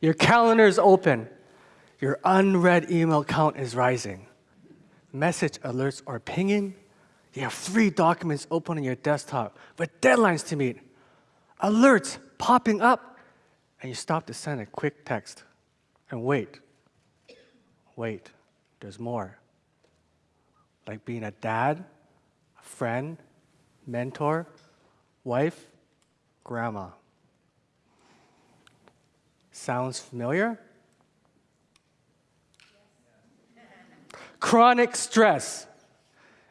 Your calendar is open. Your unread email count is rising. Message alerts are pinging. You have three documents open on your desktop with deadlines to meet. Alerts popping up, and you stop to send a quick text and wait. Wait, there's more. Like being a dad, a friend, mentor, wife, grandma. Sounds familiar? Chronic stress.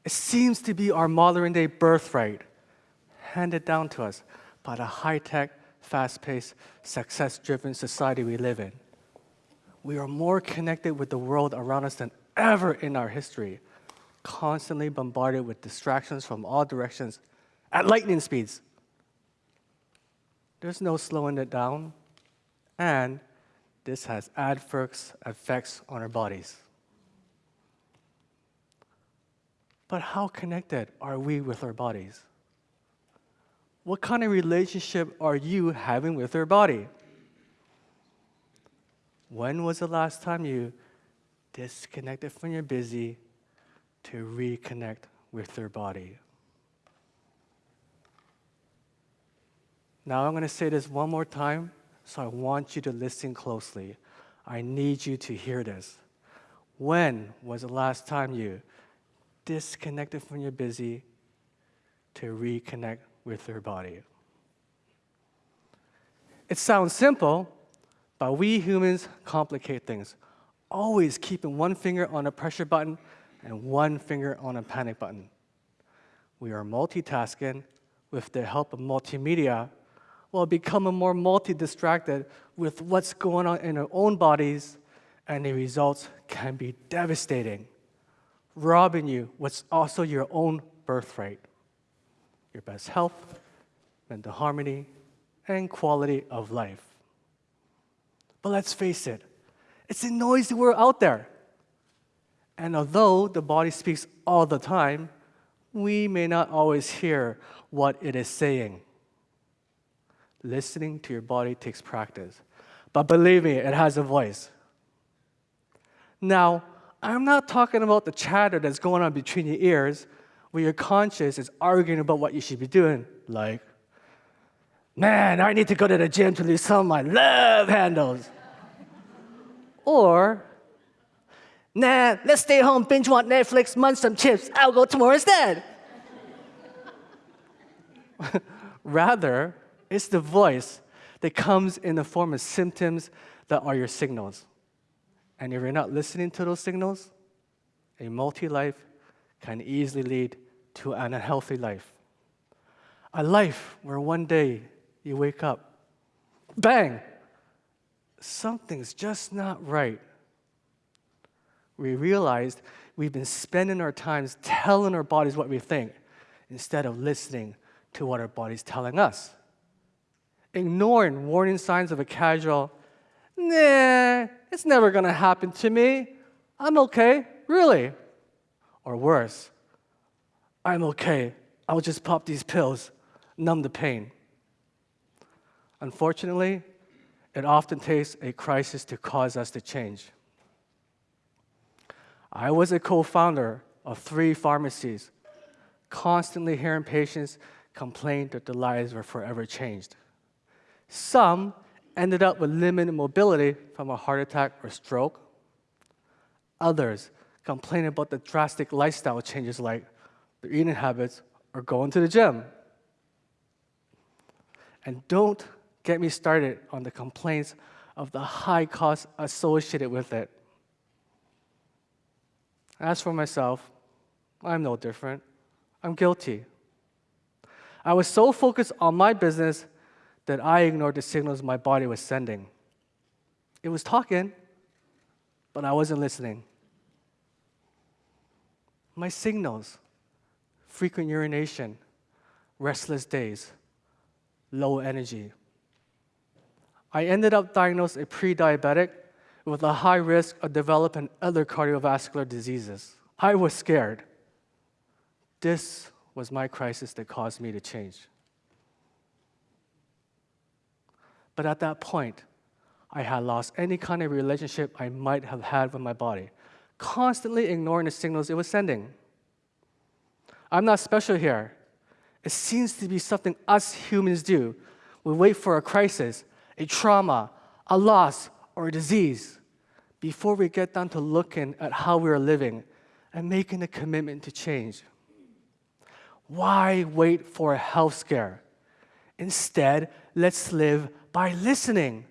It seems to be our modern day birthright, handed down to us by the high tech, fast paced, success driven society we live in. We are more connected with the world around us than ever in our history, constantly bombarded with distractions from all directions at lightning speeds. There's no slowing it down, and this has adverse effects on our bodies. But how connected are we with our bodies? What kind of relationship are you having with your body? When was the last time you disconnected from your busy to reconnect with your body? Now I'm going to say this one more time, so I want you to listen closely. I need you to hear this. When was the last time you disconnected from your busy to reconnect with your body? It sounds simple, but we humans complicate things, always keeping one finger on a pressure button and one finger on a panic button. We are multitasking with the help of multimedia while becoming more multi-distracted with what's going on in our own bodies, and the results can be devastating, robbing you what's also your own birthright, your best health, mental harmony, and quality of life. But let's face it, it's a noisy world out there. And although the body speaks all the time, we may not always hear what it is saying. Listening to your body takes practice. But believe me, it has a voice. Now, I'm not talking about the chatter that's going on between your ears where your conscience is arguing about what you should be doing, like, man, I need to go to the gym to lose some of my love handles. or, nah, let's stay home, binge watch Netflix, munch some chips, I'll go tomorrow instead. Rather, it's the voice that comes in the form of symptoms that are your signals. And if you're not listening to those signals, a multi life can easily lead to an unhealthy life. A life where one day you wake up, bang, something's just not right. We realized we've been spending our times telling our bodies what we think instead of listening to what our body's telling us ignoring warning signs of a casual, nah, it's never gonna happen to me. I'm okay, really. Or worse, I'm okay. I'll just pop these pills, numb the pain. Unfortunately, it often takes a crisis to cause us to change. I was a co founder of three pharmacies, constantly hearing patients complain that their lives were forever changed. Some ended up with limited mobility from a heart attack or stroke. Others complained about the drastic lifestyle changes like their eating habits or going to the gym. And don't get me started on the complaints of the high costs associated with it. As for myself, I'm no different. I'm guilty. I was so focused on my business that I ignored the signals my body was sending. It was talking, but I wasn't listening. My signals frequent urination, restless days, low energy. I ended up diagnosed a pre diabetic with a high risk of developing other cardiovascular diseases. I was scared. This was my crisis that caused me to change. But at that point, I had lost any kind of relationship I might have had with my body, constantly ignoring the signals it was sending. I'm not special here. It seems to be something us humans do. We wait for a crisis, a trauma, a loss, or a disease before we get down to looking at how we are living and making a commitment to change. Why wait for a health scare? Instead, let's live by listening,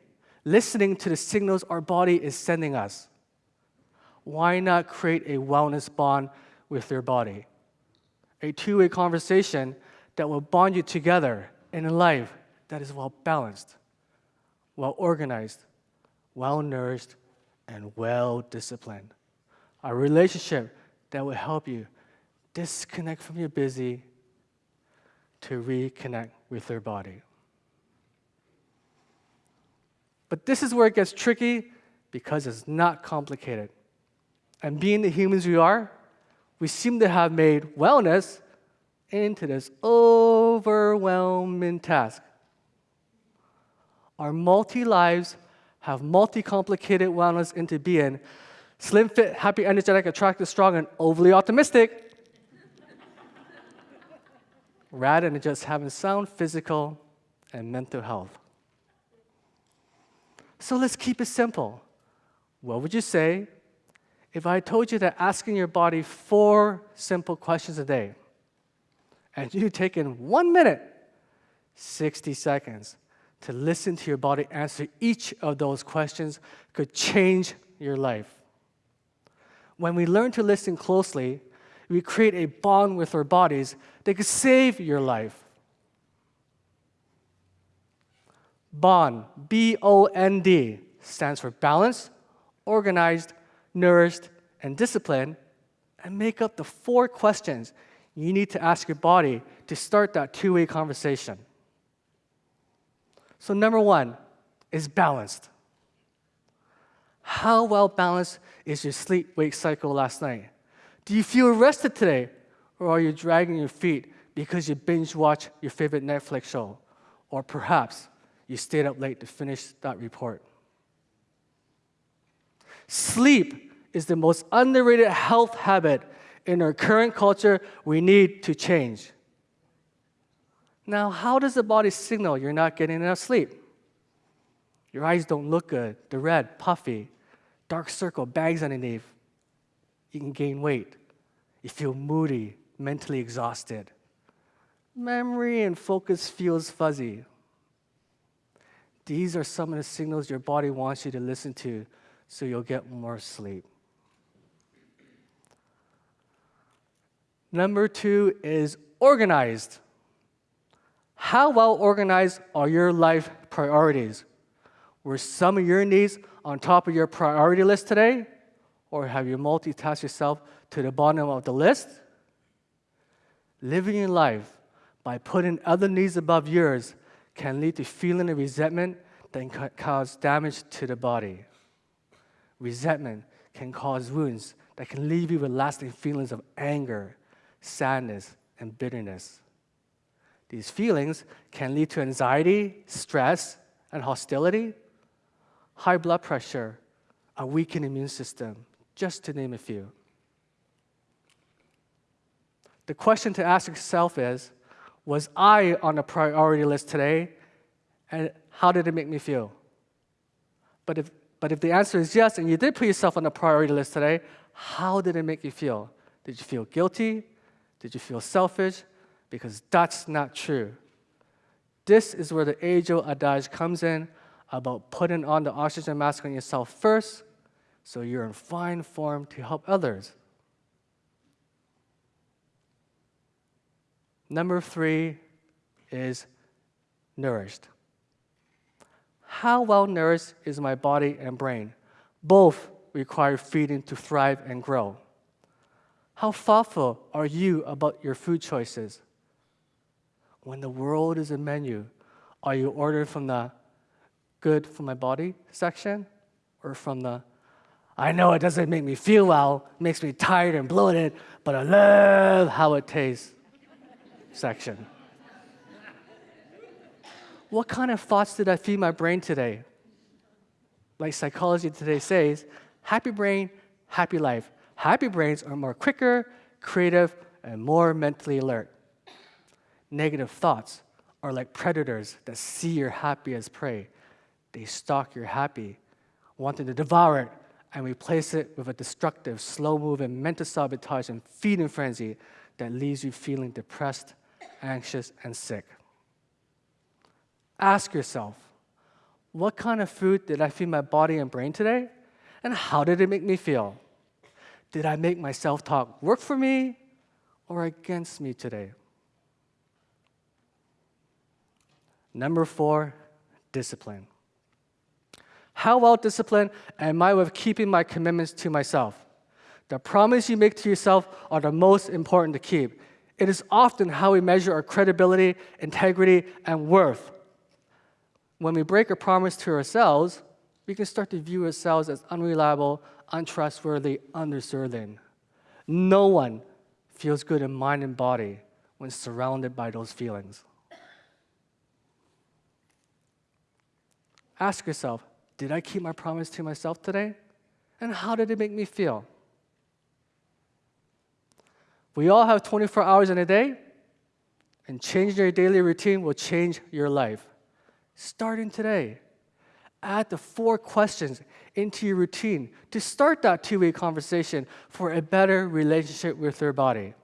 listening to the signals our body is sending us. Why not create a wellness bond with your body? A two way conversation that will bond you together in a life that is well balanced, well organized, well nourished, and well disciplined. A relationship that will help you disconnect from your busy to reconnect with their body. But this is where it gets tricky because it's not complicated. And being the humans we are, we seem to have made wellness into this overwhelming task. Our multi lives have multi complicated wellness into being slim, fit, happy, energetic, attractive, strong, and overly optimistic rather than just having sound physical and mental health. So let's keep it simple. What would you say if I told you that asking your body four simple questions a day, and you take in one minute, 60 seconds, to listen to your body answer each of those questions could change your life? When we learn to listen closely, we create a bond with our bodies that could save your life. Bond, B O N D, stands for balanced, organized, nourished, and disciplined, and make up the four questions you need to ask your body to start that two way conversation. So, number one is balanced. How well balanced is your sleep wake cycle last night? Do you feel rested today? Or are you dragging your feet because you binge watch your favorite Netflix show? Or perhaps you stayed up late to finish that report? Sleep is the most underrated health habit in our current culture we need to change. Now, how does the body signal you're not getting enough sleep? Your eyes don't look good, they're red, puffy, dark circle, bags underneath you can gain weight. You feel moody, mentally exhausted. Memory and focus feels fuzzy. These are some of the signals your body wants you to listen to so you'll get more sleep. Number two is organized. How well organized are your life priorities? Were some of your needs on top of your priority list today? Or have you multitasked yourself to the bottom of the list? Living your life by putting other needs above yours can lead to feeling of resentment that can cause damage to the body. Resentment can cause wounds that can leave you with lasting feelings of anger, sadness, and bitterness. These feelings can lead to anxiety, stress, and hostility, high blood pressure, a weakened immune system, just to name a few. The question to ask yourself is Was I on a priority list today? And how did it make me feel? But if, but if the answer is yes, and you did put yourself on a priority list today, how did it make you feel? Did you feel guilty? Did you feel selfish? Because that's not true. This is where the age old adage comes in about putting on the oxygen mask on yourself first so you're in fine form to help others. Number three is nourished. How well nourished is my body and brain? Both require feeding to thrive and grow. How thoughtful are you about your food choices? When the world is a menu, are you ordering from the good for my body section or from the I know it doesn't make me feel well, makes me tired and bloated, but I love how it tastes section. What kind of thoughts did I feed my brain today? Like psychology today says, happy brain, happy life. Happy brains are more quicker, creative, and more mentally alert. Negative thoughts are like predators that see your happy as prey. They stalk your happy, wanting to devour it and replace it with a destructive, slow moving mental sabotage and feeding frenzy that leaves you feeling depressed, anxious, and sick. Ask yourself what kind of food did I feed my body and brain today? And how did it make me feel? Did I make my self talk work for me or against me today? Number four, discipline. How well disciplined am I with keeping my commitments to myself? The promise you make to yourself are the most important to keep. It is often how we measure our credibility, integrity, and worth. When we break a promise to ourselves, we can start to view ourselves as unreliable, untrustworthy, undeserving. No one feels good in mind and body when surrounded by those feelings. Ask yourself Did I keep my promise to myself today? And how did it make me feel? We all have 24 hours in a day, and changing your daily routine will change your life. Starting today, add the four questions into your routine to start that two way conversation for a better relationship with your body.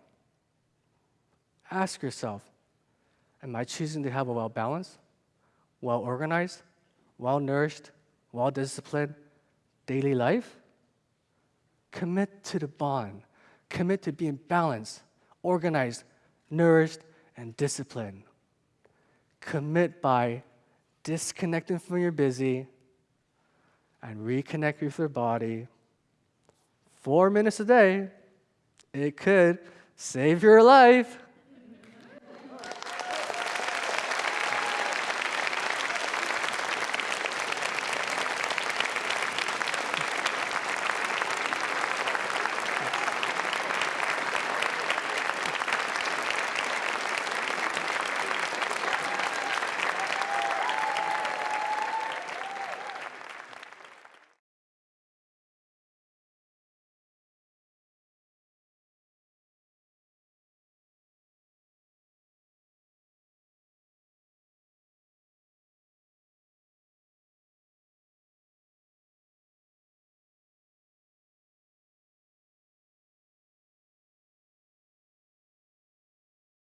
Ask yourself Am I choosing to have a well balanced, well organized, well nourished, well disciplined daily life? Commit to the bond. Commit to being balanced, organized, nourished, and disciplined. Commit by disconnecting from your busy and reconnect with your body. Four minutes a day, it could save your life.